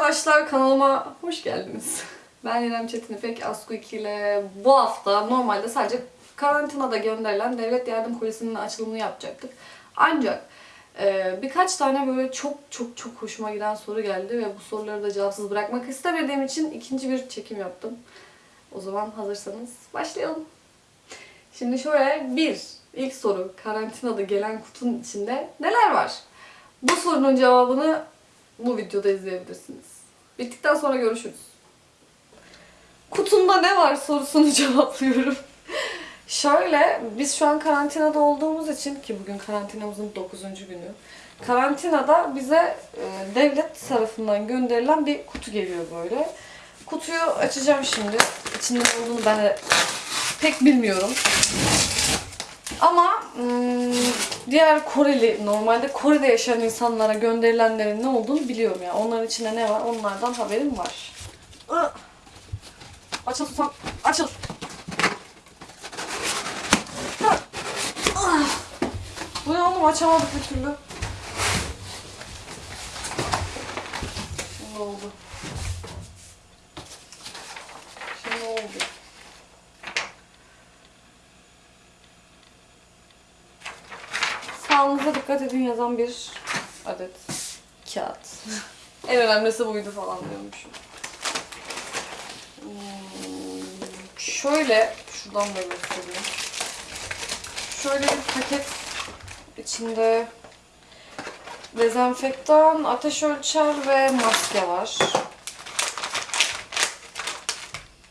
arkadaşlar kanalıma hoş geldiniz. Ben İrem Çetin İpek Asku 2 ile bu hafta normalde sadece karantinada gönderilen devlet yardım kolisinin açılımını yapacaktık. Ancak e, birkaç tane böyle çok çok çok hoşuma giden soru geldi ve bu soruları da cevapsız bırakmak istemediğim için ikinci bir çekim yaptım. O zaman hazırsanız başlayalım. Şimdi şöyle bir ilk soru karantinada gelen kutunun içinde neler var? Bu sorunun cevabını bu videoda izleyebilirsiniz. Bittikten sonra görüşürüz. Kutumda ne var sorusunu cevaplıyorum. Şöyle, biz şu an karantinada olduğumuz için ki bugün karantinamızın 9. günü. Karantinada bize e, devlet tarafından gönderilen bir kutu geliyor böyle. Kutuyu açacağım şimdi. İçinde ne olduğunu ben de pek bilmiyorum. Ama diğer Koreli, normalde Kore'de yaşayan insanlara gönderilenlerin ne olduğunu biliyorum ya. Onların içinde ne var onlardan haberim var. Açıl susam, açıl. Bu ne oğlum açamadık bir türlü. Şimdi oldu. Şimdi oldu. Sağlığınıza dikkat edin yazan bir adet kağıt. en önemlisi buydu falan diyormuşum. Hmm, Şöyle, şuradan da göstereyim. Şöyle bir paket içinde dezenfektan, ateş ölçer ve maske var.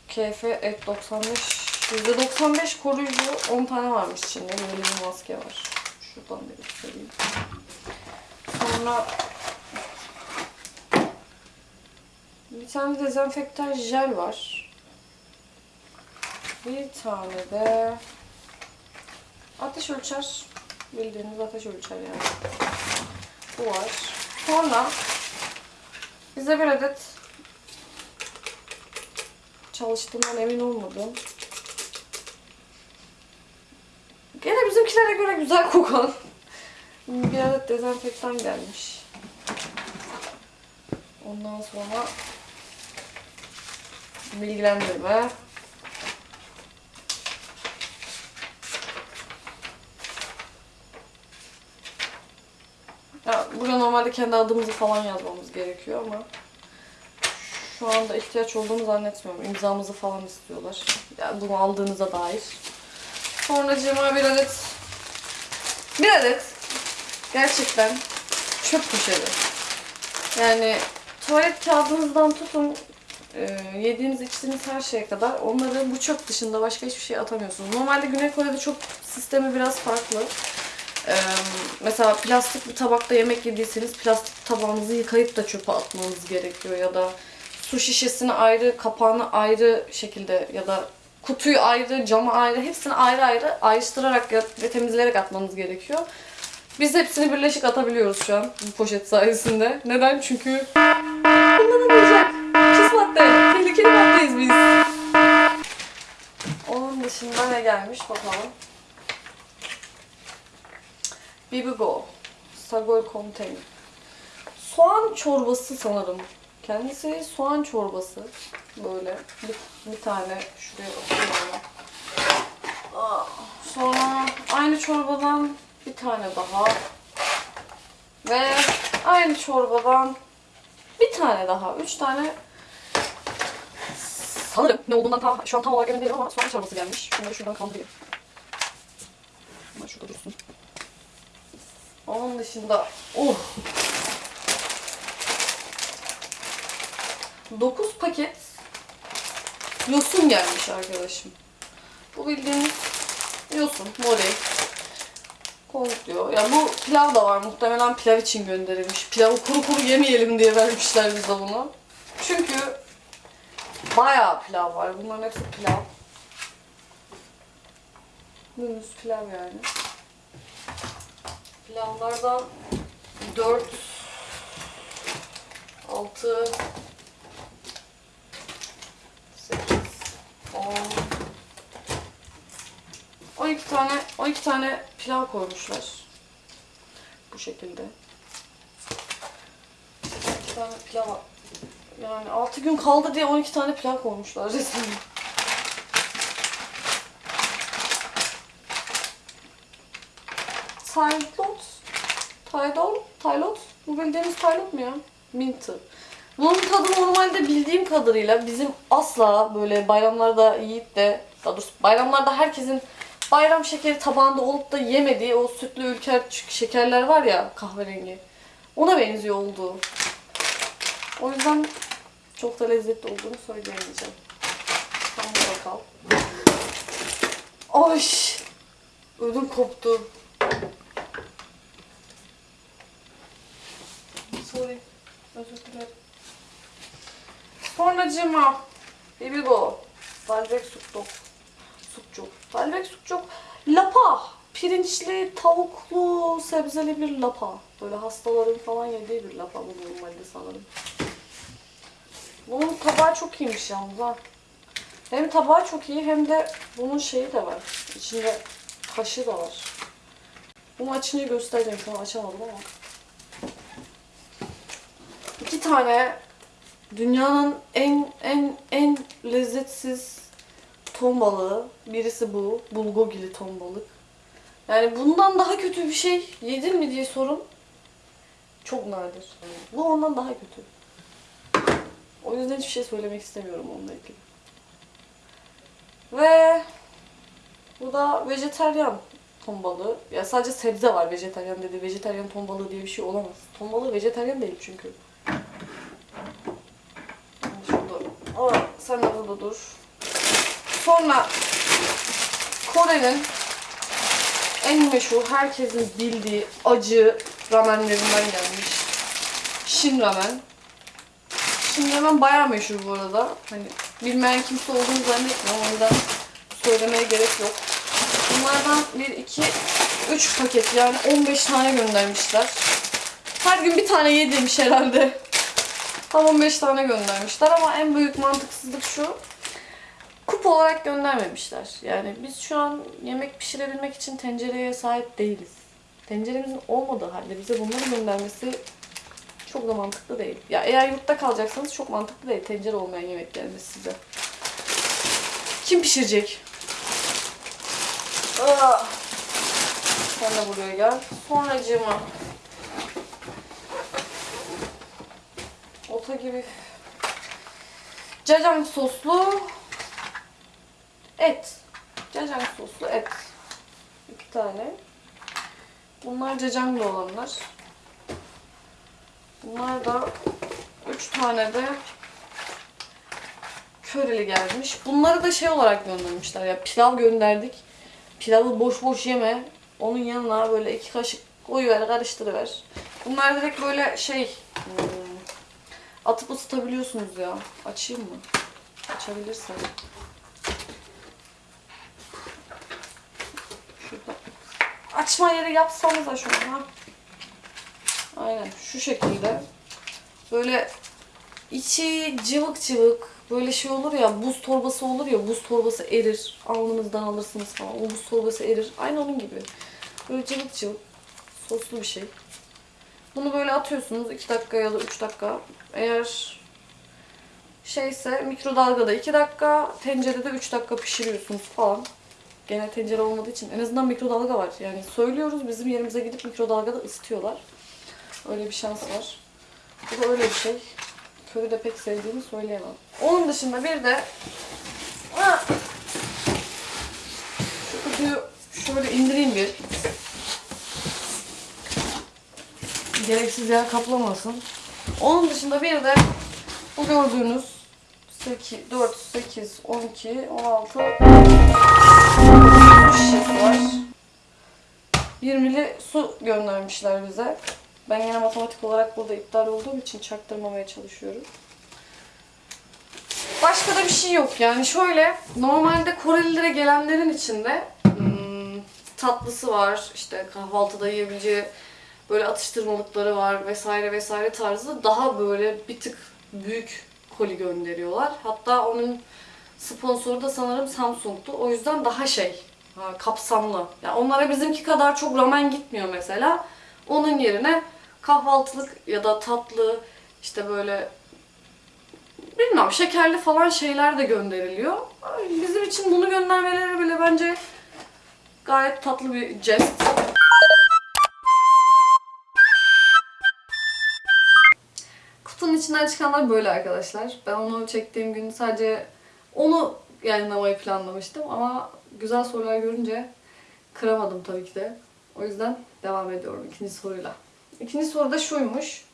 KF et 95 %95 koruyucu 10 tane varmış içinde. Böyle bir maske var. Şuradan da göstereyim. Sonra bir tane dezenfektan jel var. Bir tane de ateş ölçer. Bildiğiniz ateş ölçer yani. Bu var. Sonra bize bir adet çalıştığından emin olmadım. Gene bizimkilere göre güzel kokan bir adet dezenfektan gelmiş. Ondan sonra bilgilendirme. Ya burada normalde kendi adımızı falan yazmamız gerekiyor ama şu anda ihtiyaç olduğunu zannetmiyorum. İmzamızı falan istiyorlar. Yani bunu aldığınıza dair. Sonracığıma bir adet bir adet gerçekten çöp poşeti. Yani tuvalet kağıdınızdan tutun e, yediğiniz içtiğiniz her şeye kadar onları bu çöp dışında başka hiçbir şey atamıyorsunuz. Normalde Güney Kore'de çok sistemi biraz farklı. E, mesela plastik bir tabakta yemek yediyseniz plastik tabağınızı yıkayıp da çöpe atmanız gerekiyor ya da su şişesini ayrı, kapağını ayrı şekilde ya da kutuyu ayrı, camı ayrı, hepsini ayrı ayrı ayrıştırarak ve temizleyerek atmanız gerekiyor. Biz hepsini birleşik atabiliyoruz şu an bu poşet sayesinde. Neden? Çünkü kullanılmayacak. Pis madde. Tehlikeli maddeyiz biz. Onun dışında ne gelmiş bakalım. Bibigo. Sagol Contain. Soğan çorbası sanırım. Kendisi soğan çorbası. Böyle bir, bir tane şuraya atıyorum. Aa, Sonra aynı çorbadan bir tane daha. Ve aynı çorbadan bir tane daha. Üç tane sanırım ne olduğundan tam, şu an tam olarak emin değilim ama soğan çorbası gelmiş. Şunları şuradan kaldırayım. Bunlar şurada dursun. Onun dışında oh 9 paket yosun gelmiş arkadaşım. Bu bildiğiniz yosun, mori. diyor. Ya bu pilav da var. Muhtemelen pilav için gönderilmiş. Pilavı kuru kuru yemeyelim diye vermişler bize bunu. Çünkü bayağı pilav var. Bunların hepsi pilav. Dümdüz pilav yani. Pilavlardan 4 6 8 10 12 tane 12 tane pilav koymuşlar. Bu şekilde. 2 tane pilav Yani 6 gün kaldı diye 12 tane plan koymuşlar resmen. Taylot. Taylot. Taylot. Bu bildiğimiz Taylot mu ya? Minty. Bunun tadı normalde bildiğim kadarıyla bizim asla böyle bayramlarda yiyip de daha doğrusu bayramlarda herkesin bayram şekeri tabağında olup da yemediği o sütlü ülker şekerler var ya kahverengi. Ona benziyor olduğu. O yüzden çok da lezzetli olduğunu söyleyemeyeceğim. Tam kal. Ay! Ödüm koptu. Sorry. Özür dilerim. Sonracığıma Bibigo. Dalbek sukçuk. Sukçuk. Dalbek sukçuk. Lapa. Pirinçli, tavuklu, sebzeli bir lapa. Böyle hastaların falan yediği bir lapa bu normalde sanırım. Bunun tabağı çok iyiymiş yalnız ha. Hem tabağı çok iyi hem de bunun şeyi de var. İçinde kaşığı da var. Bunu açınca göstereceğim. Şu an açamadım ama. İki tane dünyanın en en en lezzetsiz ton balığı. Birisi bu. Bulgogili ton balık. Yani bundan daha kötü bir şey yedin mi diye sorun çok nadir. Bu ondan daha kötü. O yüzden hiçbir şey söylemek istemiyorum onunla ilgili. Ve bu da vejeteryan ton balığı. Ya sadece sebze var vejeteryan dedi. Vejeteryan ton balığı diye bir şey olamaz. Ton balığı vejeteryan değil çünkü. Yani Şurada. Aa, sen de burada dur. Sonra Kore'nin en meşhur, herkesin bildiği acı ramenlerinden gelmiş. Shin ramen. Shin ramen bayağı meşhur bu arada. Hani bilmeyen kimse olduğunu zannetmiyorum. O yüzden söylemeye gerek yok. Bunlardan 1, 2, 3 paket yani 15 tane göndermişler. Her gün bir tane yedirmiş herhalde. Tam 15 tane göndermişler ama en büyük mantıksızlık şu. Kup olarak göndermemişler. Yani biz şu an yemek pişirebilmek için tencereye sahip değiliz. Tenceremizin olmadığı halde bize bunları göndermesi çok da mantıklı değil. Ya eğer yurtta kalacaksanız çok mantıklı değil. Tencere olmayan yemek gelmesi size. Kim pişirecek? Aa. Sen de buraya gel. Sonracığıma. Ota gibi. Cacang soslu et. Cacang soslu et. İki tane. Bunlar cacanglı olanlar. Bunlar da üç tane de köreli gelmiş. Bunları da şey olarak göndermişler ya pilav gönderdik. Pilavı boş boş yeme. Onun yanına böyle iki kaşık koyuver karıştırıver. Bunlar direkt böyle şey hmm, atıp ısıtabiliyorsunuz ya. Açayım mı? Açabilirsem. Şurada. Açma yeri yapsanız da şunu ha. Aynen şu şekilde. Böyle içi cıvık cıvık böyle şey olur ya buz torbası olur ya buz torbası erir. Alnınızdan alırsınız falan. O buz torbası erir. Aynı onun gibi. Böyle cıvık cıvık soslu bir şey. Bunu böyle atıyorsunuz 2 dakika ya da 3 dakika. Eğer şeyse mikrodalgada 2 dakika, tencerede 3 dakika pişiriyorsunuz falan. Gene tencere olmadığı için en azından mikrodalga var. Yani söylüyoruz bizim yerimize gidip mikrodalgada ısıtıyorlar. Öyle bir şans var. Bu da öyle bir şey. Körü de pek sevdiğimi söyleyemem. Onun dışında bir de şu kutuyu şöyle indireyim bir. Gereksiz yer kaplamasın. Onun dışında bir de bu gördüğünüz 8, 4, 8, 12, 16 su şişesi var. 20'li su göndermişler bize. Ben yine matematik olarak burada iptal olduğum için çaktırmamaya çalışıyorum. Başka da bir şey yok yani şöyle normalde Korelilere gelenlerin içinde hmm, tatlısı var işte kahvaltıda yiyebileceği böyle atıştırmalıkları var vesaire vesaire tarzı daha böyle bir tık büyük koli gönderiyorlar. Hatta onun sponsoru da sanırım Samsung'tu. O yüzden daha şey kapsamlı. Yani onlara bizimki kadar çok ramen gitmiyor mesela. Onun yerine kahvaltılık ya da tatlı işte böyle bilmem şekerli falan şeyler de gönderiliyor. Bizim için bunu göndermeleri bile bence gayet tatlı bir jest. İçinden çıkanlar böyle arkadaşlar. Ben onu çektiğim gün sadece onu yayınlamayı planlamıştım ama güzel sorular görünce kıramadım tabii ki de. O yüzden devam ediyorum ikinci soruyla. İkinci soru da şuymuş.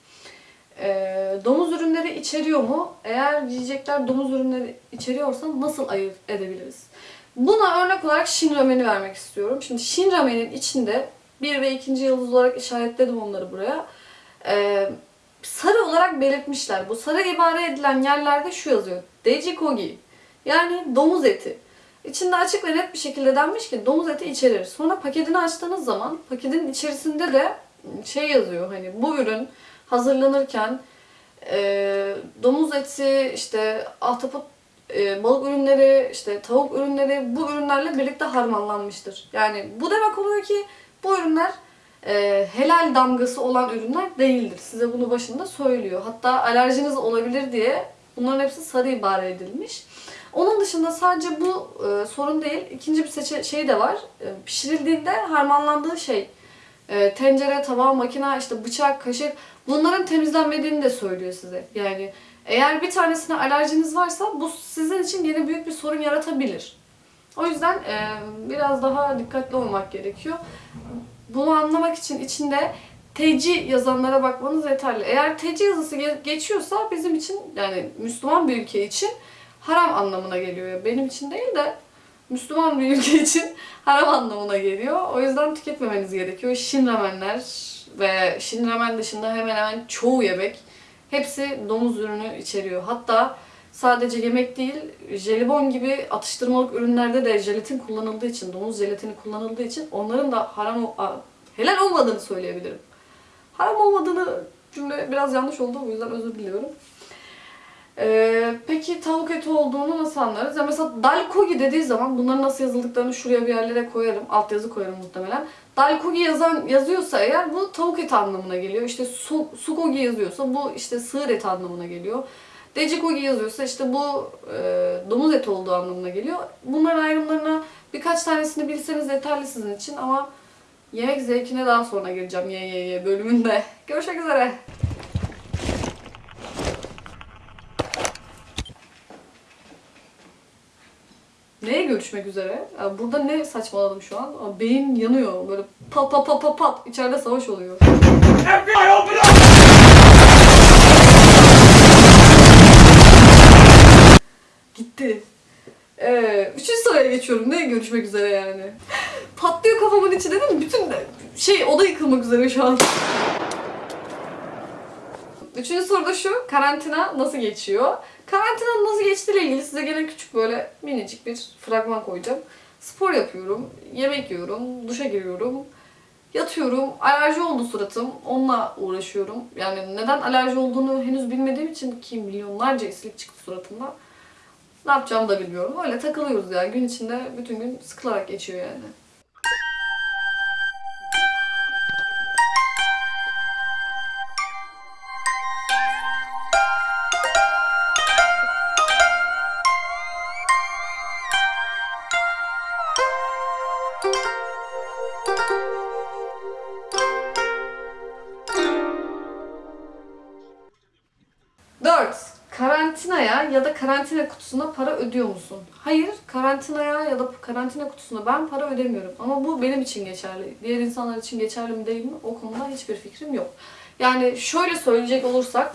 Ee, domuz ürünleri içeriyor mu? Eğer yiyecekler domuz ürünleri içeriyorsa nasıl ayırt edebiliriz? Buna örnek olarak Shin Ramen'i vermek istiyorum. Şimdi Shin Ramen'in içinde bir ve ikinci yıldız olarak işaretledim onları buraya. Ee, sarı olarak belirtmişler. Bu sarı ibare edilen yerlerde şu yazıyor. Dejikogi. Yani domuz eti. İçinde açık ve net bir şekilde denmiş ki domuz eti içerir. Sonra paketini açtığınız zaman paketin içerisinde de şey yazıyor hani bu ürün hazırlanırken e, domuz eti, işte ahtapot e, balık ürünleri, işte tavuk ürünleri bu ürünlerle birlikte harmanlanmıştır. Yani bu demek oluyor ki bu ürünler e, helal damgası olan ürünler değildir. Size bunu başında söylüyor. Hatta alerjiniz olabilir diye bunların hepsi sarı ibare edilmiş. Onun dışında sadece bu e, sorun değil. İkinci bir şey de var. E, pişirildiğinde harmanlandığı şey e, tencere, tava, makine, işte bıçak, kaşık bunların temizlenmediğini de söylüyor size. Yani eğer bir tanesine alerjiniz varsa bu sizin için yine büyük bir sorun yaratabilir. O yüzden e, biraz daha dikkatli olmak gerekiyor. Bunu anlamak için içinde TC yazanlara bakmanız yeterli. Eğer TC yazısı ge- geçiyorsa bizim için yani Müslüman bir ülke için haram anlamına geliyor. Benim için değil de Müslüman bir ülke için haram anlamına geliyor. O yüzden tüketmemeniz gerekiyor. Şin ramenler ve Şin ramen dışında hemen hemen çoğu yemek hepsi domuz ürünü içeriyor. Hatta sadece yemek değil, jelibon gibi atıştırmalık ürünlerde de jelatin kullanıldığı için, domuz jelatini kullanıldığı için onların da haram helal olmadığını söyleyebilirim. Haram olmadığını cümle biraz yanlış oldu o yüzden özür diliyorum. Ee, peki tavuk eti olduğunu nasıl anlarız? Ya mesela dalkogi dediği zaman bunların nasıl yazıldıklarını şuraya bir yerlere koyarım. Altyazı koyarım muhtemelen. Dalkogi yazan yazıyorsa eğer bu tavuk eti anlamına geliyor. İşte su, sukogi yazıyorsa bu işte sığır eti anlamına geliyor. Decikogi yazıyorsa işte bu e, domuz eti olduğu anlamına geliyor. Bunların ayrımlarına birkaç tanesini bilseniz yeterli sizin için ama yemek zevkine daha sonra gireceğim ye bölümünde. Görüşmek üzere. Neye görüşmek üzere? Ya burada ne saçmaladım şu an? Beyin yanıyor. Böyle pat pat pat pat pat. İçeride savaş oluyor. Gitti. Ee, üçüncü soruya geçiyorum. Ne görüşmek üzere yani? Patlıyor kafamın içi dedim. Bütün şey oda yıkılmak üzere şu an. Üçüncü soru da şu. Karantina nasıl geçiyor? Karantinanın nasıl geçtiğiyle ilgili size gene küçük böyle minicik bir fragman koyacağım. Spor yapıyorum, yemek yiyorum, duşa giriyorum, yatıyorum. Alerji oldu suratım. Onunla uğraşıyorum. Yani neden alerji olduğunu henüz bilmediğim için ki milyonlarca isilik çıktı suratımda. Ne yapacağımı da bilmiyorum. Öyle takılıyoruz yani. Gün içinde bütün gün sıkılarak geçiyor yani. Karantina kutusuna para ödüyor musun? Hayır, karantinaya ya da karantina kutusuna ben para ödemiyorum. Ama bu benim için geçerli. Diğer insanlar için geçerli mi değil mi? O konuda hiçbir fikrim yok. Yani şöyle söyleyecek olursak,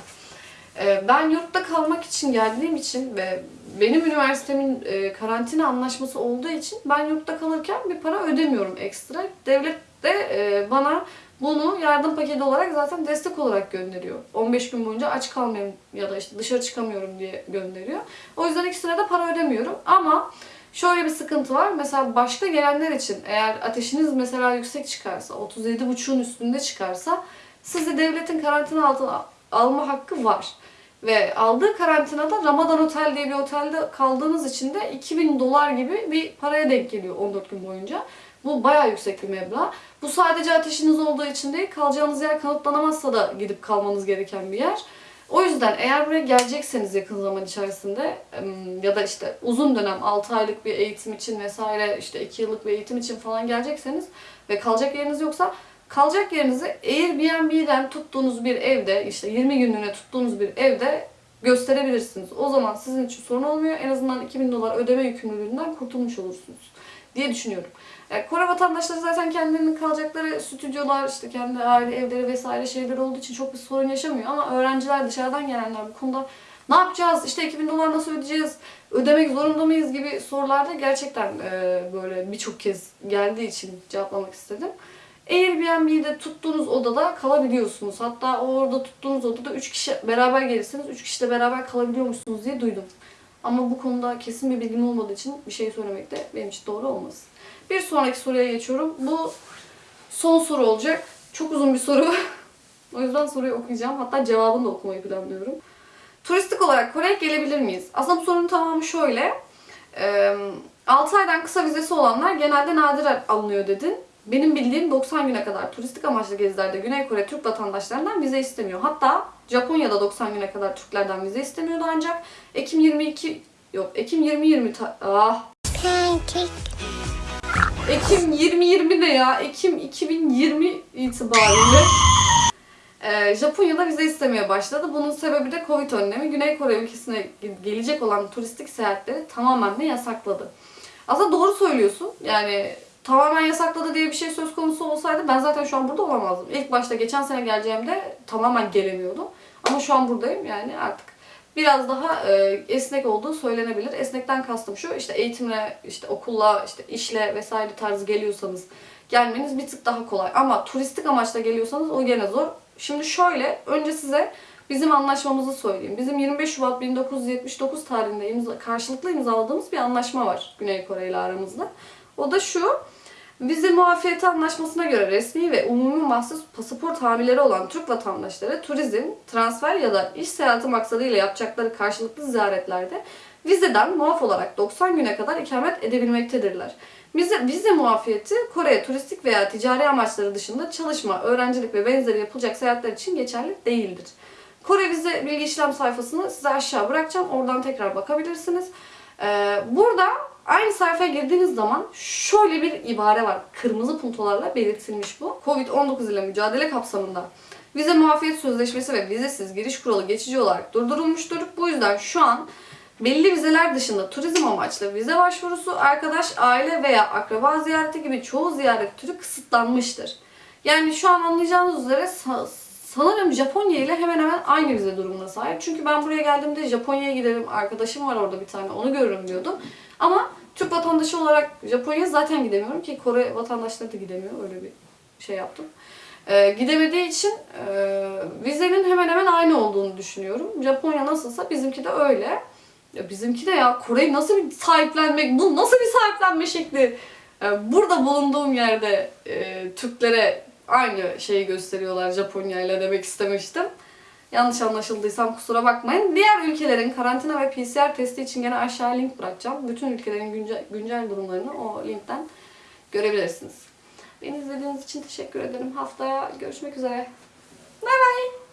e, ben yurtta kalmak için geldiğim için ve benim üniversitemin e, karantina anlaşması olduğu için ben yurtta kalırken bir para ödemiyorum ekstra. Devlet de e, bana bunu yardım paketi olarak zaten destek olarak gönderiyor. 15 gün boyunca aç kalmayayım ya da işte dışarı çıkamıyorum diye gönderiyor. O yüzden ikisine de para ödemiyorum. Ama şöyle bir sıkıntı var. Mesela başka gelenler için eğer ateşiniz mesela yüksek çıkarsa, 37,5'un üstünde çıkarsa sizi devletin karantina altına alma hakkı var. Ve aldığı karantinada Ramadan Otel diye bir otelde kaldığınız için de 2000 dolar gibi bir paraya denk geliyor 14 gün boyunca. Bu bayağı yüksek bir meblağ. Bu sadece ateşiniz olduğu için değil, kalacağınız yer kanıtlanamazsa da gidip kalmanız gereken bir yer. O yüzden eğer buraya gelecekseniz yakın zaman içerisinde ya da işte uzun dönem 6 aylık bir eğitim için vesaire işte 2 yıllık bir eğitim için falan gelecekseniz ve kalacak yeriniz yoksa kalacak yerinizi Airbnb'den tuttuğunuz bir evde işte 20 günlüğüne tuttuğunuz bir evde gösterebilirsiniz. O zaman sizin için sorun olmuyor. En azından 2000 dolar ödeme yükümlülüğünden kurtulmuş olursunuz diye düşünüyorum. Yani Kore vatandaşları zaten kendilerinin kalacakları stüdyolar, işte kendi aile evleri vesaire şeyler olduğu için çok bir sorun yaşamıyor. Ama öğrenciler dışarıdan gelenler bu konuda ne yapacağız, işte 2000 dolar nasıl ödeyeceğiz, ödemek zorunda mıyız gibi sorularda gerçekten e, böyle birçok kez geldiği için cevaplamak istedim. Airbnb'de tuttuğunuz odada kalabiliyorsunuz. Hatta orada tuttuğunuz odada 3 kişi beraber gelirseniz 3 kişi de beraber kalabiliyormuşsunuz diye duydum. Ama bu konuda kesin bir bilgim olmadığı için bir şey söylemek de benim için doğru olmaz. Bir sonraki soruya geçiyorum. Bu son soru olacak. Çok uzun bir soru. o yüzden soruyu okuyacağım. Hatta cevabını da okumayı planlıyorum. Turistik olarak Kore'ye gelebilir miyiz? Aslında bu sorunun tamamı şöyle. 6 aydan kısa vizesi olanlar genelde nadiren alınıyor dedin. Benim bildiğim 90 güne kadar turistik amaçlı gezilerde Güney Kore Türk vatandaşlarından vize istemiyor. Hatta Japonya'da 90 güne kadar Türklerden vize istemiyordu ancak Ekim 22 yok Ekim 2020 ta- ah Pancake. Ekim 2020 ne ya? Ekim 2020 itibariyle e, Japonya'da vize istemeye başladı. Bunun sebebi de Covid önlemi. Güney Kore ülkesine gelecek olan turistik seyahatleri tamamen de yasakladı. Aslında doğru söylüyorsun. Yani tamamen yasakladı diye bir şey söz konusu olsaydı ben zaten şu an burada olamazdım. İlk başta geçen sene geleceğimde tamamen gelemiyordum. Ama şu an buradayım yani artık biraz daha e, esnek olduğu söylenebilir. Esnekten kastım şu işte eğitimle, işte okulla, işte işle vesaire tarzı geliyorsanız gelmeniz bir tık daha kolay. Ama turistik amaçla geliyorsanız o gene zor. Şimdi şöyle önce size bizim anlaşmamızı söyleyeyim. Bizim 25 Şubat 1979 tarihinde imza, karşılıklı imzaladığımız bir anlaşma var Güney Kore ile aramızda. O da şu. Vize muafiyeti anlaşmasına göre resmi ve umumi mahsus pasaport hamileri olan Türk vatandaşları turizm, transfer ya da iş seyahati maksadıyla yapacakları karşılıklı ziyaretlerde vizeden muaf olarak 90 güne kadar ikamet edebilmektedirler. Vize, vize muafiyeti Kore'ye turistik veya ticari amaçları dışında çalışma, öğrencilik ve benzeri yapılacak seyahatler için geçerli değildir. Kore vize bilgi işlem sayfasını size aşağı bırakacağım. Oradan tekrar bakabilirsiniz. Ee, burada aynı sayfaya girdiğiniz zaman şöyle bir ibare var. Kırmızı puntolarla belirtilmiş bu. Covid-19 ile mücadele kapsamında vize muafiyet sözleşmesi ve vizesiz giriş kuralı geçici olarak durdurulmuştur. Bu yüzden şu an belli vizeler dışında turizm amaçlı vize başvurusu, arkadaş, aile veya akraba ziyareti gibi çoğu ziyaret türü kısıtlanmıştır. Yani şu an anlayacağınız üzere sa- sanırım Japonya ile hemen hemen aynı vize durumuna sahip. Çünkü ben buraya geldiğimde Japonya'ya giderim, arkadaşım var orada bir tane onu görürüm diyordum. Ama Türk vatandaşı olarak Japonya'ya zaten gidemiyorum ki Kore vatandaşları da gidemiyor. Öyle bir şey yaptım. Ee, gidemediği için e, vizenin hemen hemen aynı olduğunu düşünüyorum. Japonya nasılsa bizimki de öyle. Ya bizimki de ya Kore'yi nasıl bir sahiplenmek, bu nasıl bir sahiplenme şekli? Ee, burada bulunduğum yerde e, Türklere aynı şeyi gösteriyorlar Japonya ile demek istemiştim. Yanlış anlaşıldıysam kusura bakmayın. Diğer ülkelerin karantina ve PCR testi için gene aşağı link bırakacağım. Bütün ülkelerin güncel, güncel durumlarını o linkten görebilirsiniz. Beni izlediğiniz için teşekkür ederim. Haftaya görüşmek üzere. Bay bay.